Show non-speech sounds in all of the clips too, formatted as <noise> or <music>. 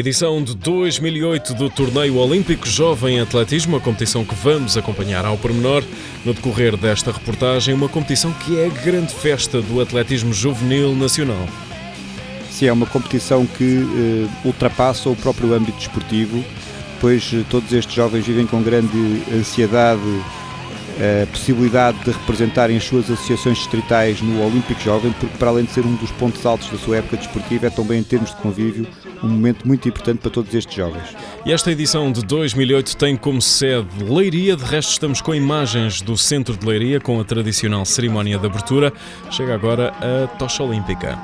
Edição de 2008 do Torneio Olímpico Jovem Atletismo, a competição que vamos acompanhar ao pormenor no decorrer desta reportagem, uma competição que é a grande festa do atletismo juvenil nacional. Sim, é uma competição que eh, ultrapassa o próprio âmbito desportivo, pois eh, todos estes jovens vivem com grande ansiedade a possibilidade de representarem as suas associações distritais no Olímpico Jovem, porque para além de ser um dos pontos altos da sua época desportiva, é também em termos de convívio um momento muito importante para todos estes jovens. E esta edição de 2008 tem como sede Leiria, de resto estamos com imagens do centro de Leiria, com a tradicional cerimónia de abertura. Chega agora a tocha olímpica.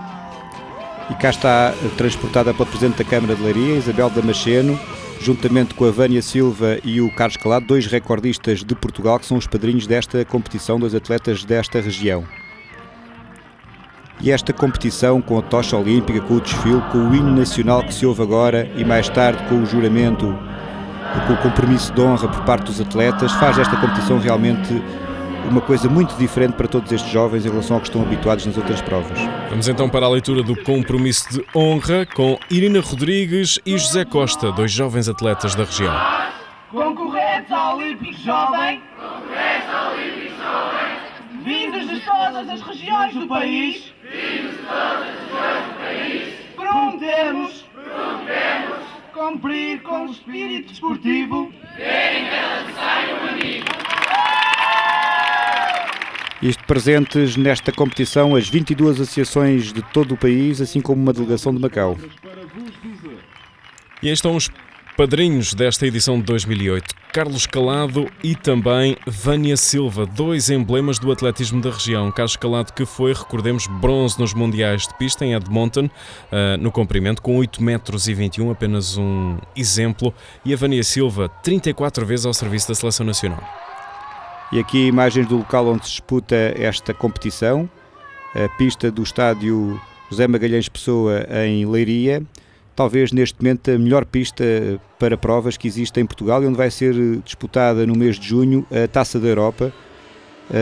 E cá está eh, transportada pela Presidente da Câmara de Leiria, Isabel Damasceno, juntamente com a Vânia Silva e o Carlos Calado, dois recordistas de Portugal que são os padrinhos desta competição, dois atletas desta região. E esta competição com a tocha olímpica, com o desfile, com o hino nacional que se ouve agora e mais tarde com o juramento, com o compromisso de honra por parte dos atletas, faz esta competição realmente uma coisa muito diferente para todos estes jovens em relação ao que estão habituados nas outras provas. Vamos então para a leitura do compromisso de honra com Irina Rodrigues e José Costa, dois jovens atletas da região. Concorrentes ao Olímpico Jovem. Vindos de todas as regiões do país. Prometemos. Cumprir com o espírito desportivo. Isto presentes nesta competição as 22 associações de todo o país, assim como uma delegação de Macau. E aí estão os padrinhos desta edição de 2008, Carlos Calado e também Vânia Silva, dois emblemas do atletismo da região. Carlos Calado que foi, recordemos, bronze nos Mundiais de Pista em Edmonton, ah, no comprimento, com 8 metros e 21, apenas um exemplo, e a Vânia Silva, 34 vezes ao serviço da Seleção Nacional. E aqui imagens do local onde se disputa esta competição, a pista do estádio José Magalhães Pessoa em Leiria, talvez neste momento a melhor pista para provas que existe em Portugal e onde vai ser disputada no mês de junho a Taça da Europa,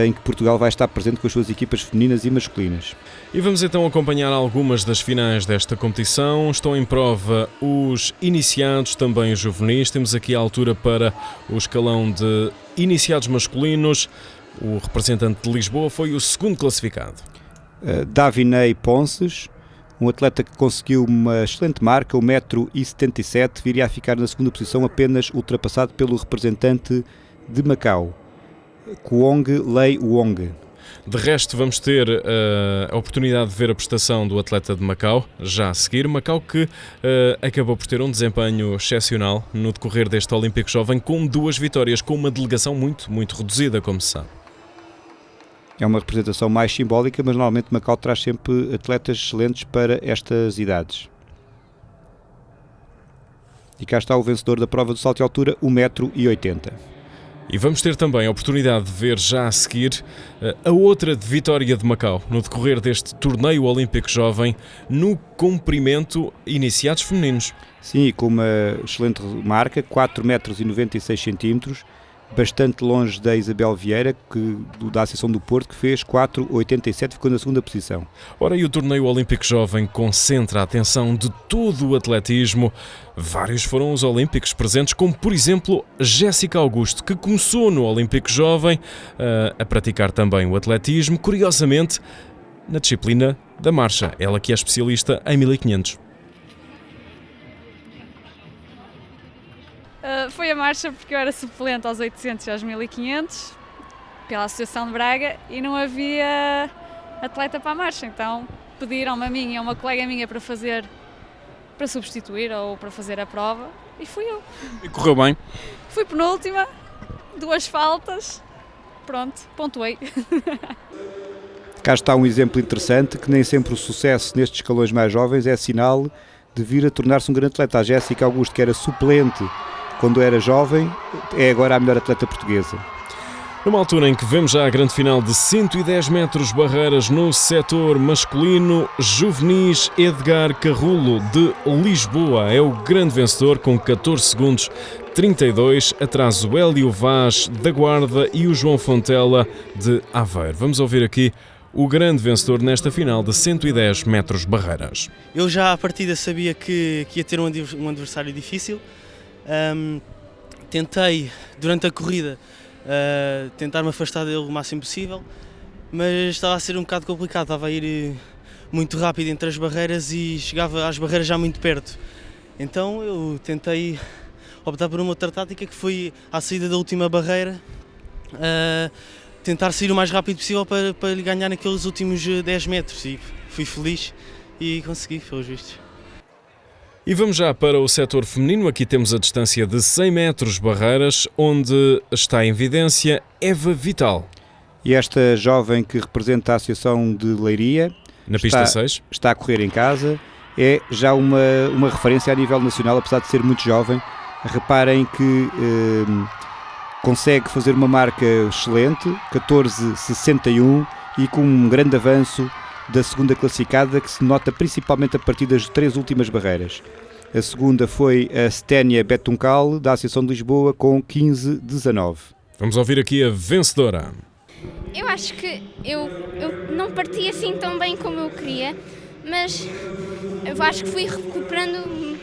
em que Portugal vai estar presente com as suas equipas femininas e masculinas. E vamos então acompanhar algumas das finais desta competição. Estão em prova os iniciados, também os juvenis. Temos aqui a altura para o escalão de iniciados masculinos. O representante de Lisboa foi o segundo classificado. Uh, Davinei Ponces, um atleta que conseguiu uma excelente marca, 1,77m, viria a ficar na segunda posição, apenas ultrapassado pelo representante de Macau, Kuong Lei Wong. De resto, vamos ter uh, a oportunidade de ver a prestação do atleta de Macau, já a seguir. Macau que uh, acabou por ter um desempenho excepcional no decorrer deste Olímpico Jovem, com duas vitórias, com uma delegação muito, muito reduzida, como se sabe. É uma representação mais simbólica, mas normalmente Macau traz sempre atletas excelentes para estas idades. E cá está o vencedor da prova do salto de altura, 1,80m. E vamos ter também a oportunidade de ver já a seguir eh, a outra de Vitória de Macau, no decorrer deste torneio olímpico jovem, no comprimento iniciados femininos. Sim, com uma excelente marca, 4,96m, bastante longe da Isabel Vieira, que, da Associação do Porto, que fez 4,87, ficou na segunda posição. Ora, e o torneio olímpico jovem concentra a atenção de todo o atletismo. Vários foram os olímpicos presentes, como por exemplo Jéssica Augusto, que começou no Olímpico Jovem uh, a praticar também o atletismo, curiosamente na disciplina da marcha, ela que é especialista em 1500. Uh, foi a marcha porque eu era suplente aos 800 e aos 1500 pela Associação de Braga e não havia atleta para a marcha, então pediram-me a mim e a uma colega minha para fazer, para substituir ou para fazer a prova e fui eu. E correu bem? Fui penúltima, duas faltas, pronto, pontuei. Cá está um exemplo interessante que nem sempre o sucesso nestes escalões mais jovens é sinal de vir a tornar-se um grande atleta. A Jéssica Augusto, que era suplente quando era jovem, é agora a melhor atleta portuguesa. Numa altura em que vemos já a grande final de 110 metros barreiras no setor masculino, Juvenis Edgar Carrulo de Lisboa é o grande vencedor com 14 segundos 32, atrás o Hélio Vaz da Guarda e o João Fontela de Aveiro. Vamos ouvir aqui o grande vencedor nesta final de 110 metros barreiras. Eu já à partida sabia que, que ia ter um adversário difícil. Um, tentei, durante a corrida, uh, tentar me afastar dele o máximo possível, mas estava a ser um bocado complicado, estava a ir eh, muito rápido entre as barreiras e chegava às barreiras já muito perto. Então eu tentei optar por uma outra tática que foi à saída da última barreira, uh, tentar sair o mais rápido possível para, para ganhar naqueles últimos 10 metros e fui feliz e consegui, pelos vistos. E vamos já para o setor feminino. Aqui temos a distância de 100 metros barreiras, onde está em evidência Eva Vital. E esta jovem que representa a Associação de Leiria na pista está, 6 está a correr em casa. É já uma, uma referência a nível nacional, apesar de ser muito jovem. Reparem que eh, consegue fazer uma marca excelente, 14,61 e com um grande avanço da segunda classificada, que se nota principalmente a partir das três últimas barreiras. A segunda foi a Sténia Betuncal, da Associação de Lisboa, com 15-19. Vamos ouvir aqui a vencedora. Eu acho que eu, eu não parti assim tão bem como eu queria, mas eu acho que fui recuperando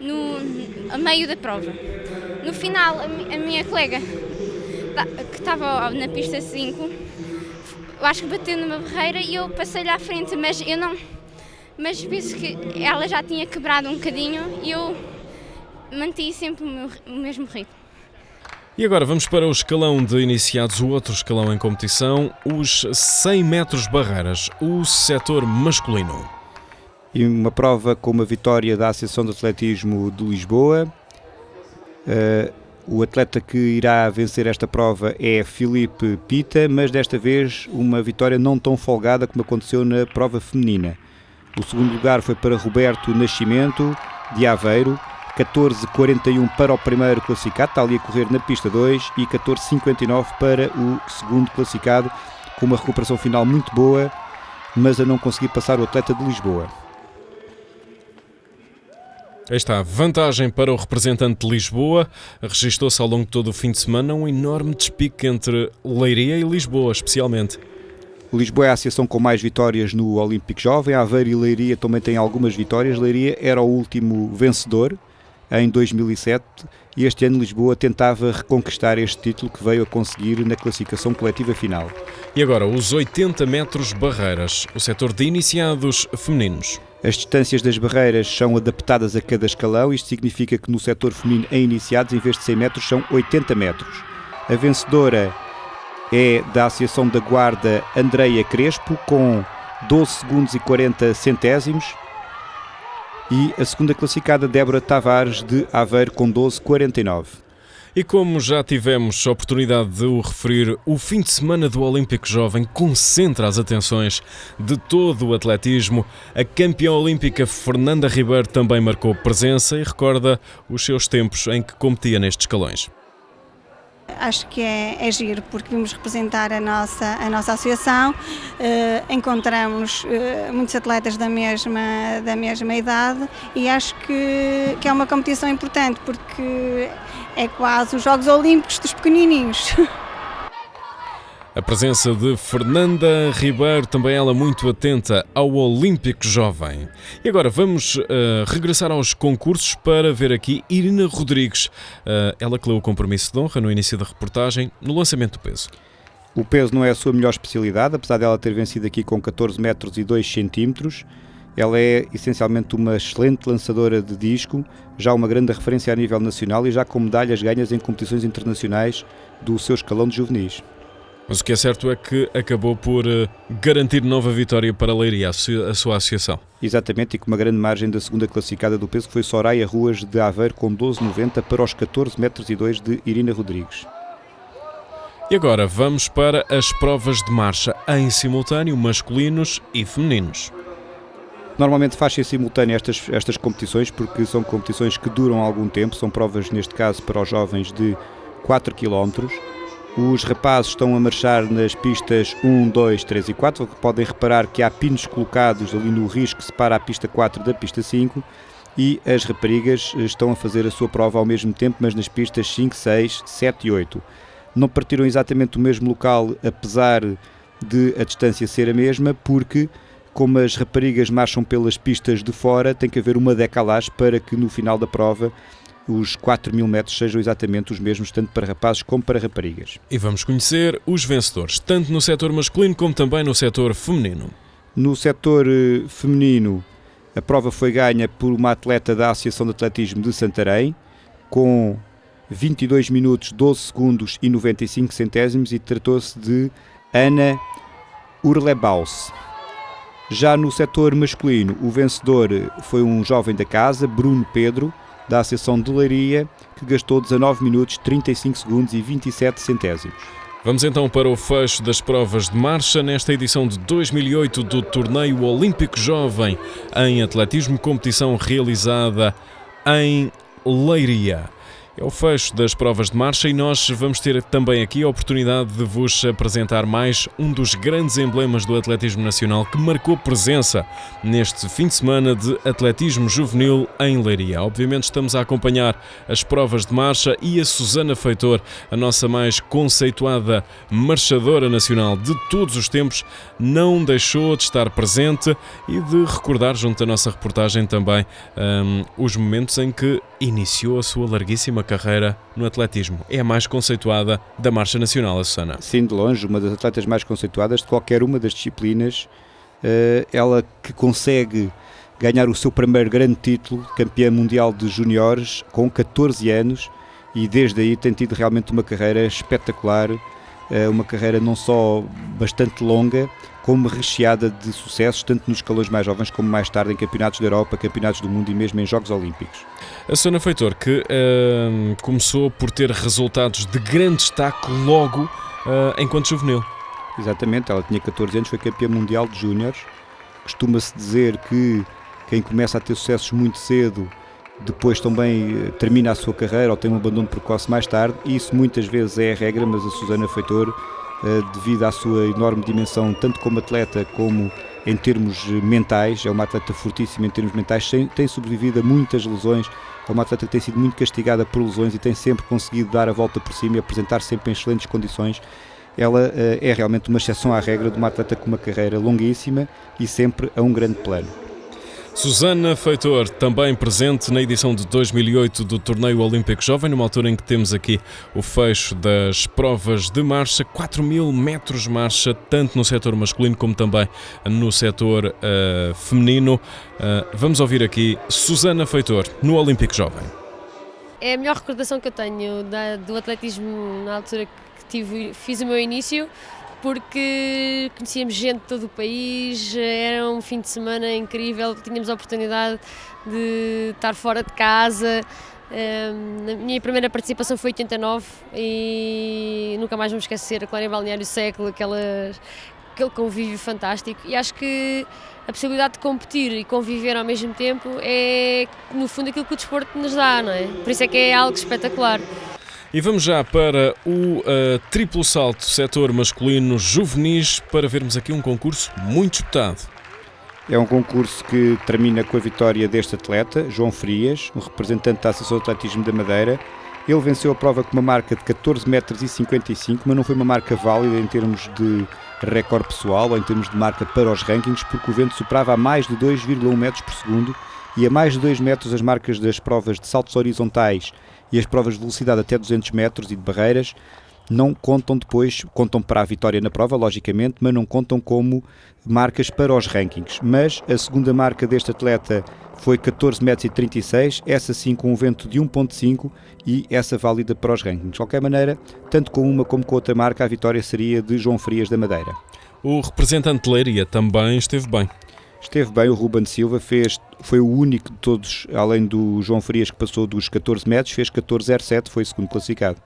no, a meio da prova. No final, a, a minha colega, que estava na pista 5, eu acho que bateu numa barreira e eu passei-lhe à frente, mas eu não. Mas penso que ela já tinha quebrado um bocadinho e eu mantive sempre o, meu, o mesmo ritmo. E agora vamos para o escalão de iniciados, o outro escalão em competição, os 100 metros barreiras, o setor masculino. E uma prova com uma vitória da Associação de Atletismo de Lisboa. Uh, o atleta que irá vencer esta prova é Filipe Pita, mas desta vez uma vitória não tão folgada como aconteceu na prova feminina. O segundo lugar foi para Roberto Nascimento, de Aveiro, 14,41 para o primeiro classificado, está ali a correr na pista 2, e 14,59 para o segundo classificado, com uma recuperação final muito boa, mas a não conseguir passar o atleta de Lisboa. Aí está, vantagem para o representante de Lisboa. Registou-se ao longo de todo o fim de semana um enorme despique entre Leiria e Lisboa, especialmente. Lisboa é a associação com mais vitórias no Olímpico Jovem. Aveiro e Leiria também têm algumas vitórias. Leiria era o último vencedor em 2007 e este ano Lisboa tentava reconquistar este título que veio a conseguir na classificação coletiva final. E agora os 80 metros barreiras, o setor de iniciados femininos. As distâncias das barreiras são adaptadas a cada escalão, isto significa que no setor feminino em iniciados, em vez de 100 metros, são 80 metros. A vencedora é da Associação da Guarda Andreia Crespo, com 12 segundos e 40 centésimos. E a segunda classificada, Débora Tavares, de Aveiro, com 12,49. E como já tivemos a oportunidade de o referir, o fim de semana do Olímpico Jovem concentra as atenções de todo o atletismo. A campeã olímpica Fernanda Ribeiro também marcou presença e recorda os seus tempos em que competia nestes escalões acho que é, é giro porque vimos representar a nossa, a nossa associação, uh, encontramos uh, muitos atletas da mesma, da mesma idade e acho que, que é uma competição importante porque é quase os Jogos Olímpicos dos pequenininhos. <laughs> A presença de Fernanda Ribeiro, também ela muito atenta ao Olímpico Jovem. E agora vamos uh, regressar aos concursos para ver aqui Irina Rodrigues. Uh, ela que leu o compromisso de honra no início da reportagem, no lançamento do peso. O peso não é a sua melhor especialidade, apesar dela ter vencido aqui com 14 metros e 2 centímetros. Ela é essencialmente uma excelente lançadora de disco, já uma grande referência a nível nacional e já com medalhas ganhas em competições internacionais do seu escalão de juvenis. Mas o que é certo é que acabou por uh, garantir nova vitória para a Leiria, a, su a, sua associação. Exatamente, e com uma grande margem da segunda classificada do peso, que foi Soraya Ruas de Aveiro com 12,90 para os 14 metros e 2 de Irina Rodrigues. E agora vamos para as provas de marcha em simultâneo, masculinos e femininos. Normalmente faz-se em simultâneo estas, estas competições porque são competições que duram algum tempo, são provas, neste caso, para os jovens de 4 km. Os rapazes estão a marchar nas pistas 1, 2, 3 e 4. Podem reparar que há pinos colocados ali no risco que separa a pista 4 da pista 5 e as raparigas estão a fazer a sua prova ao mesmo tempo, mas nas pistas 5, 6, 7 e 8. Não partiram exatamente do mesmo local, apesar de a distância ser a mesma, porque como as raparigas marcham pelas pistas de fora, tem que haver uma decalagem para que no final da prova os 4 mil metros sejam exatamente os mesmos, tanto para rapazes como para raparigas. E vamos conhecer os vencedores, tanto no setor masculino como também no setor feminino. No setor eh, feminino, a prova foi ganha por uma atleta da Associação de Atletismo de Santarém, com 22 minutos, 12 segundos e 95 centésimos, e tratou-se de Ana Urlebaus. Já no setor masculino, o vencedor foi um jovem da casa, Bruno Pedro, da Associação de Leiria, que gastou 19 minutos, 35 segundos e 27 centésimos. Vamos então para o fecho das provas de marcha nesta edição de 2008 do Torneio Olímpico Jovem em Atletismo, competição realizada em Leiria é o fecho das provas de marcha e nós vamos ter também aqui a oportunidade de vos apresentar mais um dos grandes emblemas do atletismo nacional que marcou presença neste fim de semana de atletismo juvenil em Leiria. Obviamente estamos a acompanhar as provas de marcha e a Susana Feitor, a nossa mais conceituada marchadora nacional de todos os tempos, não deixou de estar presente e de recordar junto à nossa reportagem também um, os momentos em que iniciou a sua larguíssima carreira no atletismo. É a mais conceituada da Marcha Nacional, a Susana. Sim, de longe, uma das atletas mais conceituadas de qualquer uma das disciplinas. Uh, ela que consegue ganhar o seu primeiro grande título, campeã mundial de juniores, com 14 anos, e desde aí tem tido realmente uma carreira espetacular, uh, uma carreira não só bastante longa, como recheada de sucessos, tanto nos escalões mais jovens como mais tarde em campeonatos da Europa, campeonatos do mundo e mesmo em Jogos Olímpicos. A Sona Feitor, que uh, começou por ter resultados de grande destaque logo uh, enquanto juvenil. Exatamente, ela tinha 14 anos, foi campeã mundial de júniores. Costuma-se dizer que quem começa a ter sucessos muito cedo depois também eh, termina a sua carreira ou tem um abandono precoce mais tarde, e isso muitas vezes é a regra, mas a Susana Feitor devido à sua enorme dimensão, tanto como atleta como em termos mentais. É uma atleta fortíssima em termos mentais, tem sobrevivido a muitas lesões. É uma atleta que tem sido muito castigada por lesões e tem sempre conseguido dar a volta por cima e apresentar sempre em excelentes condições. Ela eh, é realmente uma exceção à regra de uma atleta com uma carreira longuíssima e sempre a um grande plano. Susana Feitor, também presente na edição de 2008 do Torneio Olímpico Jovem, numa altura em que temos aqui o fecho das provas de marcha, 4 mil metros marcha, tanto no setor masculino como também no setor uh, feminino. Uh, vamos ouvir aqui Susana Feitor, no Olímpico Jovem. É a melhor recordação que eu tenho da, do atletismo na altura que tive, fiz o meu início porque conhecíamos gente de todo o país, era um fim de semana incrível, tínhamos a oportunidade de estar fora de casa. a minha primeira participação foi em 89 e nunca mais vamos esquecer a Clara Balneário Século, aquelas, aquele convívio fantástico. E acho que a possibilidade de competir e conviver ao mesmo tempo é, no fundo, aquilo que o desporto nos dá, não é? Por isso é que é algo espetacular. E vamos já para o uh, triplo salto setor masculino juvenis para vermos aqui um concurso muito disputado. É um concurso que termina com a vitória deste atleta, João Frias, um representante da Associação de Atletismo da Madeira. Ele venceu a prova com uma marca de 14 metros e 55, mas não foi uma marca válida em termos de recorde pessoal ou em termos de marca para os rankings, porque o vento superava a mais de 2,1 metros por segundo e a mais de 2 metros as marcas das provas de saltos horizontais e as provas de velocidade até 200 metros e de barreiras não contam depois, contam para a vitória na prova, logicamente, mas não contam como marcas para os rankings. Mas a segunda marca deste atleta foi 14 metros e 36, essa sim com um vento de 1.5 e essa válida para os rankings. De qualquer maneira, tanto com uma como com outra marca, a vitória seria de João Frias da Madeira. O representante de Leiria também esteve bem. Esteve bem, o Ruben Silva fez, foi o único de todos, além do João Farias, que passou dos 14 metros, fez 14,07, foi segundo classificado.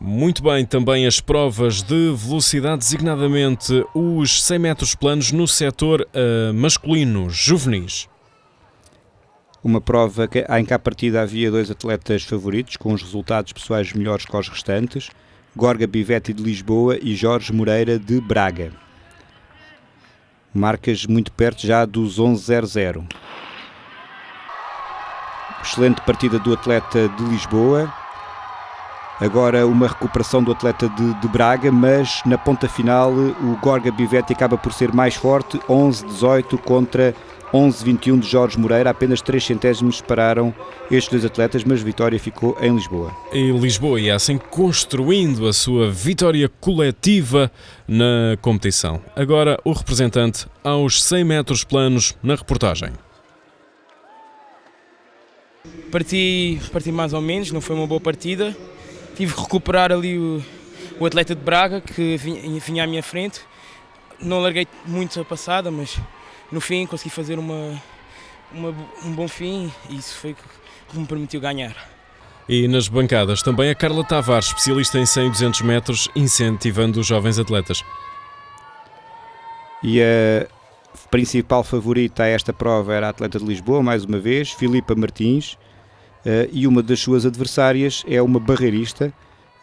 Muito bem, também as provas de velocidade, designadamente os 100 metros planos no setor uh, masculino, juvenis. Uma prova que, em que à partida havia dois atletas favoritos, com os resultados pessoais melhores que os restantes. Gorga Bivetti de Lisboa e Jorge Moreira de Braga. Marcas muito perto já dos 11.00. Excelente partida do atleta de Lisboa. Agora uma recuperação do atleta de, de Braga, mas na ponta final o Gorga Bivetti acaba por ser mais forte, 11-18 contra 11-21 de Jorge Moreira, apenas 3 centésimos separaram estes dois atletas, mas a vitória ficou em Lisboa. Em Lisboa e assim construindo a sua vitória coletiva na competição. Agora o representante aos 100 metros planos na reportagem. Parti, parti mais ou menos, não foi uma boa partida. Tive que recuperar ali o, o atleta de Braga que vinha, vinha à minha frente. Não larguei muito a passada, mas no fim consegui fazer uma, uma, um bom fim e isso foi o que me permitiu ganhar. E nas bancadas também a Carla Tavares, especialista em 100 e 200 metros, incentivando os jovens atletas. E a principal favorita a esta prova era a atleta de Lisboa, mais uma vez, Filipa Martins, e uma das suas adversárias é uma barreirista.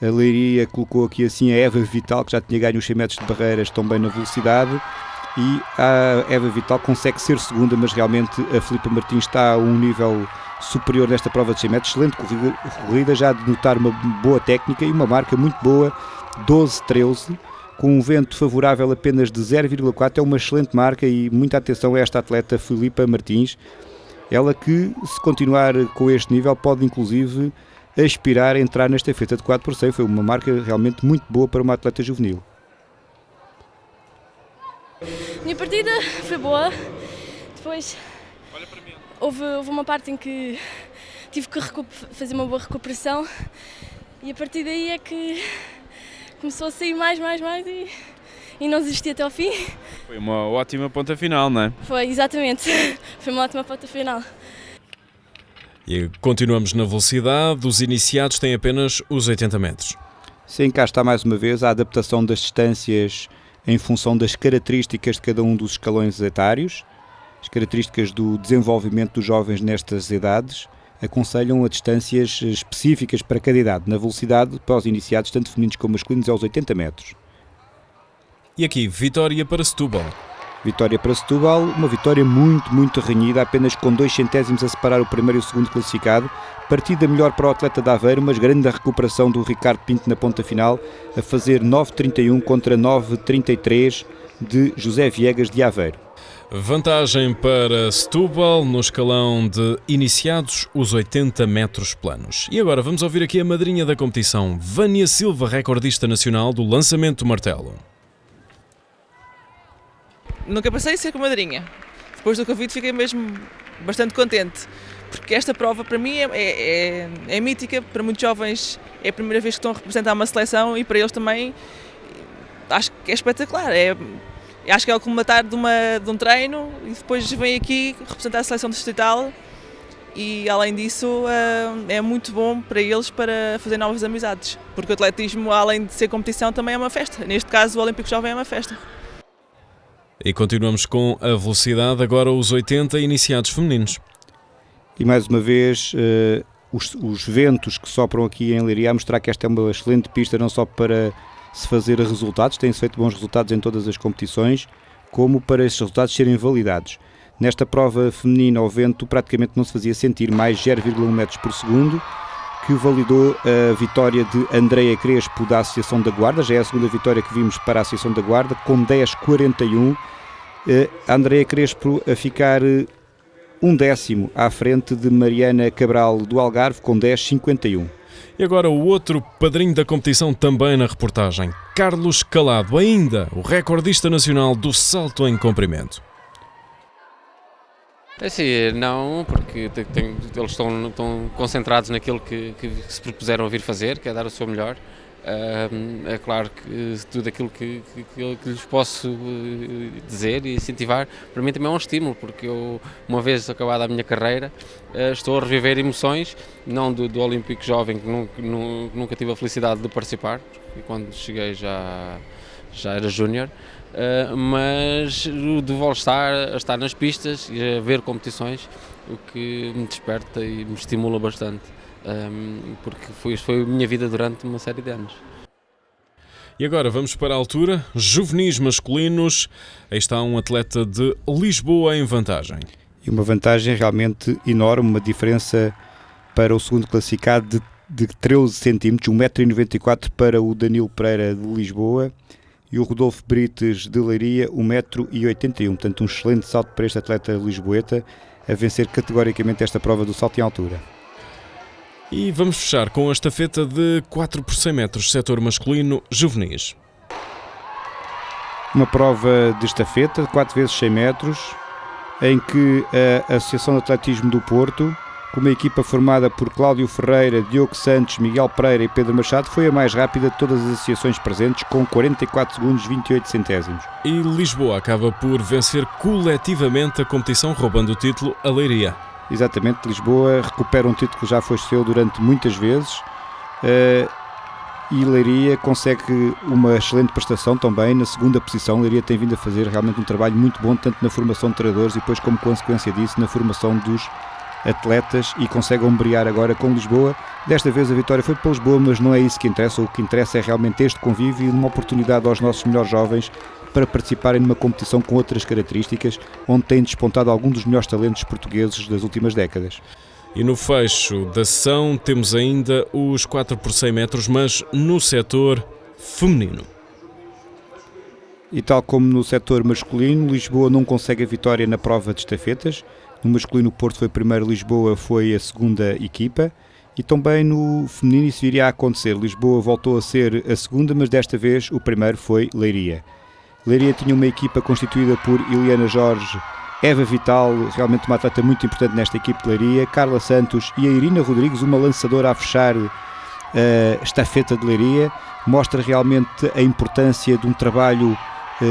A Leiria colocou aqui assim a Eva Vital, que já tinha ganho os 100 metros de barreiras também na velocidade, e a Eva Vital consegue ser segunda, mas realmente a Filipa Martins está a um nível superior nesta prova de 100 metros. Excelente corrida, corrida já de notar uma boa técnica e uma marca muito boa, 12-13, com um vento favorável apenas de 0,4. É uma excelente marca e muita atenção a esta atleta Filipa Martins. Ela que, se continuar com este nível, pode inclusive aspirar a entrar nesta feita de 4 por 100. Foi uma marca realmente muito boa para uma atleta juvenil. Minha partida foi boa. Depois houve, houve uma parte em que tive que fazer uma boa recuperação e a partir daí é que começou a sair mais, mais, mais e, e não desisti até ao fim. Foi uma ótima ponta final, não é? Foi, exatamente. <laughs> Foi uma ótima ponta final. E continuamos na velocidade. Os iniciados têm apenas os 80 metros. Sim, cá está mais uma vez a adaptação das distâncias em função das características de cada um dos escalões etários, as características do desenvolvimento dos jovens nestas idades aconselham a distâncias específicas para cada idade. Na velocidade, para os iniciados, tanto femininos como masculinos, aos 80 metros. E aqui, vitória para Setúbal. Vitória para Setúbal, uma vitória muito, muito renhida, apenas com dois centésimos a separar o primeiro e o segundo classificado. Partida melhor para o atleta da Aveiro, mas grande recuperação do Ricardo Pinto na ponta final, a fazer 9.31 contra 9.33 de José Viegas de Aveiro. Vantagem para Setúbal no escalão de iniciados, os 80 metros planos. E agora vamos ouvir aqui a madrinha da competição, Vânia Silva, recordista nacional do lançamento do martelo. Nunca pensei em ser com madrinha. Depois do convite fiquei mesmo bastante contente, porque esta prova para mim é, é, é, mítica, para muitos jovens é a primeira vez que estão a representar uma seleção e para eles também acho que é espetacular. É, acho que é o colmatar de, uma, de um treino e depois vem aqui representar a seleção distrital e além disso é muito bom para eles para fazer novas amizades, porque o atletismo além de ser competição também é uma festa, neste caso o Olímpico Jovem é uma festa. E continuamos com a velocidade, agora os 80 iniciados femininos. E mais uma vez, uh, os, os, ventos que sopram aqui em Leiria a mostrar que esta é uma excelente pista, não só para se fazer resultados, tem-se feito bons resultados em todas as competições, como para esses resultados serem validados. Nesta prova feminina, o vento praticamente não se fazia sentir, mais 0,1 metros por segundo, que validou a vitória de Andreia Crespo da Associação da Guarda, já é a segunda vitória que vimos para a Associação da Guarda, com 10,41. A Andreia Crespo a ficar um décimo à frente de Mariana Cabral do Algarve, com 10,51. E agora o outro padrinho da competição também na reportagem, Carlos Calado, ainda o recordista nacional do salto em comprimento. É assim, não, porque tem, eles estão, estão, concentrados naquilo que, que, se propuseram a vir fazer, que é dar o seu melhor. É claro que tudo aquilo que, que, que, lhes posso eh, dizer e incentivar, para mim também é um estímulo, porque eu, uma vez acabada a minha carreira, uh, estou a reviver emoções, não do, do Olímpico Jovem, que nunca, nunca, tive a felicidade de participar, e quando cheguei já, já era júnior, Uh, mas de voltar a estar nas pistas e a ver competições, o que me desperta e me estimula bastante, um, porque foi, foi a minha vida durante uma série de anos. E agora vamos para a altura, juvenis masculinos. Aí está um atleta de Lisboa em vantagem. E uma vantagem realmente enorme, uma diferença para o segundo classificado de, de 13 centímetros, 1,94m para o Danilo Pereira de Lisboa e o Rodolfo Brites de Leiria, 1,81m. Portanto, um excelente salto para este atleta lisboeta a vencer categoricamente esta prova do salto em altura. E vamos fechar com a estafeta de 4 por 100 metros, setor masculino, juvenis. Uma prova de estafeta de 4 vezes 100 metros, em que a Associação de Atletismo do Porto, com uma equipa formada por Cláudio Ferreira, Diogo Santos, Miguel Pereira e Pedro Machado, foi a mais rápida de todas as associações presentes, com 44 segundos 28 centésimos. E Lisboa acaba por vencer coletivamente a competição, roubando o título a Leiria. Exatamente, Lisboa recupera um título que já foi seu durante muitas vezes uh, e Leiria consegue uma excelente prestação também na segunda posição. Leiria tem vindo a fazer realmente um trabalho muito bom, tanto na formação de treinadores e depois, como consequência disso, na formação dos atletas e consegue ombrear agora com Lisboa. Desta vez a vitória foi para Lisboa, mas não é isso que interessa. O que interessa é realmente este convívio e uma oportunidade aos nossos melhores jovens para participarem numa competição com outras características, onde têm despontado alguns dos melhores talentos portugueses das últimas décadas. E no fecho da sessão temos ainda os 4 por 100 metros, mas no setor feminino. E tal como no setor masculino, Lisboa não consegue a vitória na prova de estafetas. No masculino, o Porto foi primeiro, Lisboa foi a segunda equipa. E também no feminino isso iria a acontecer. Lisboa voltou a ser a segunda, mas desta vez o primeiro foi Leiria. Leiria tinha uma equipa constituída por Eliana Jorge, Eva Vital, realmente uma atleta muito importante nesta equipe de Leiria, Carla Santos e a Irina Rodrigues, uma lançadora a fechar a uh, estafeta de Leiria. Mostra realmente a importância de um trabalho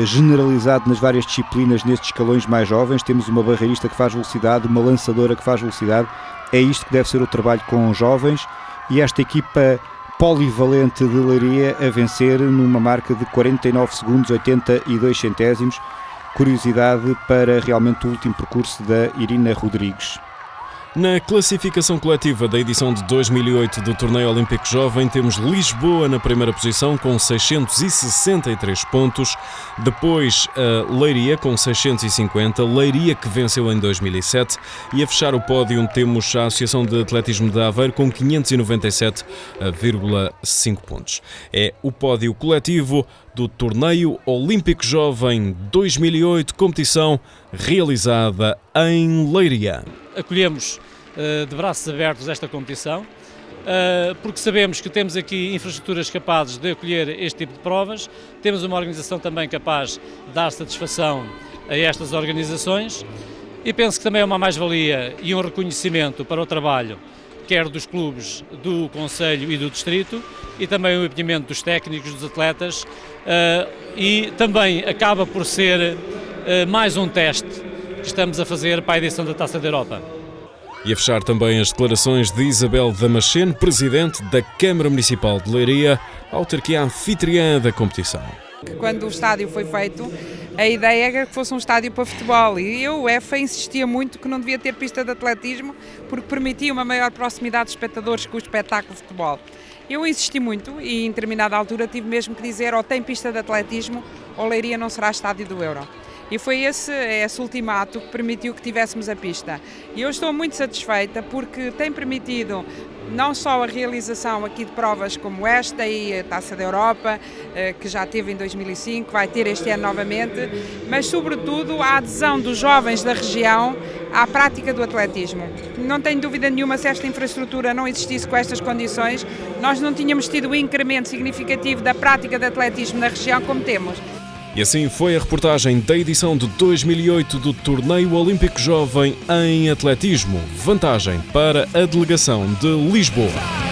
generalizado nas várias disciplinas nestes escalões mais jovens. Temos uma barreirista que faz velocidade, uma lançadora que faz velocidade. É isto que deve ser o trabalho com os jovens e esta equipa polivalente de Leiria a vencer numa marca de 49 segundos 82 centésimos. Curiosidade para realmente o último percurso da Irina Rodrigues. Na classificação coletiva da edição de 2008 do Torneio Olímpico Jovem, temos Lisboa na primeira posição com 663 pontos, depois a Leiria com 650, Leiria que venceu em 2007 e a fechar o pódio temos a Associação de Atletismo de Aveiro com 597,5 pontos. É o pódio coletivo do Torneio Olímpico Jovem 2008, competição realizada em Leiria. Acolhemos uh, de braços abertos esta competição, uh, porque sabemos que temos aqui infraestruturas capazes de acolher este tipo de provas, temos uma organização também capaz de dar satisfação a estas organizações e penso que também é uma mais-valia e um reconhecimento para o trabalho quer dos clubes do Conselho e do Distrito, e também o empenhamento dos técnicos, dos atletas, uh, e também acaba por ser uh, mais um teste que estamos a fazer para a edição da Taça da Europa. E a fechar também as declarações de Isabel Damasceno, presidente da Câmara Municipal de Leiria, autarquia anfitriã da competição. Quando o estádio foi feito, a ideia era que fosse um estádio para futebol e eu, o EFA, insistia muito que não devia ter pista de atletismo porque permitia uma maior proximidade de espectadores com o espetáculo de futebol. Eu insisti muito e em determinada altura tive mesmo que dizer ou tem pista de atletismo ou Leiria não será estádio do Euro. E foi esse, esse ultimato que permitiu que tivéssemos a pista. E eu estou muito satisfeita porque tem permitido não só a realização aqui de provas como esta e a Taça da Europa, eh, que já teve em 2005, vai ter este ano novamente, mas sobretudo a adesão dos jovens da região à prática do atletismo. Não tenho dúvida nenhuma se esta infraestrutura não existisse com estas condições, nós não tínhamos tido o um incremento significativo da prática de atletismo na região como temos. E assim foi a reportagem da edição de 2008 do Torneio Olímpico Jovem em Atletismo. Vantagem para a delegação de Lisboa.